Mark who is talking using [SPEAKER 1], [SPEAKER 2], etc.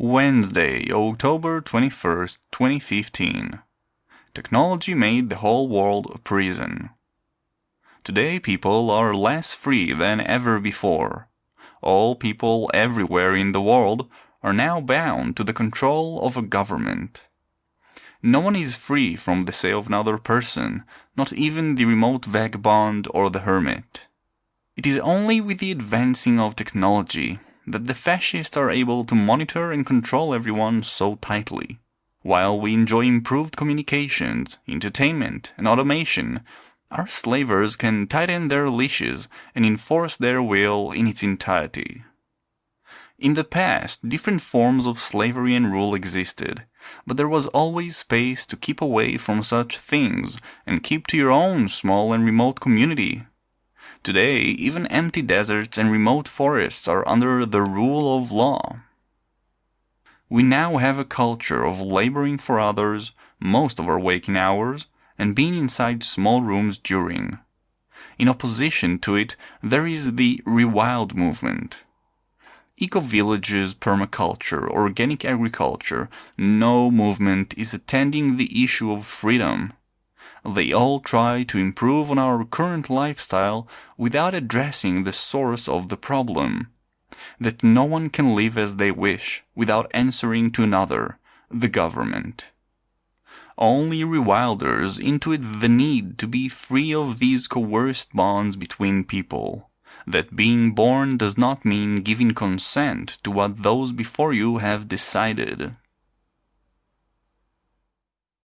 [SPEAKER 1] Wednesday, October 21st, 2015. Technology made the whole world a prison. Today people are less free than ever before. All people everywhere in the world are now bound to the control of a government. No one is free from the say of another person, not even the remote vagabond or the hermit. It is only with the advancing of technology that the fascists are able to monitor and control everyone so tightly. While we enjoy improved communications, entertainment, and automation, our slavers can tighten their leashes and enforce their will in its entirety. In the past, different forms of slavery and rule existed, but there was always space to keep away from such things and keep to your own small and remote community. Today, even empty deserts and remote forests are under the rule of law. We now have a culture of laboring for others most of our waking hours and being inside small rooms during. In opposition to it, there is the rewild movement eco-villages, permaculture, organic agriculture, no movement is attending the issue of freedom. They all try to improve on our current lifestyle without addressing the source of the problem. That no one can live as they wish without answering to another, the government. Only rewilders intuit the need to be free of these coerced bonds between people that being born does not mean giving consent to what those before you have decided.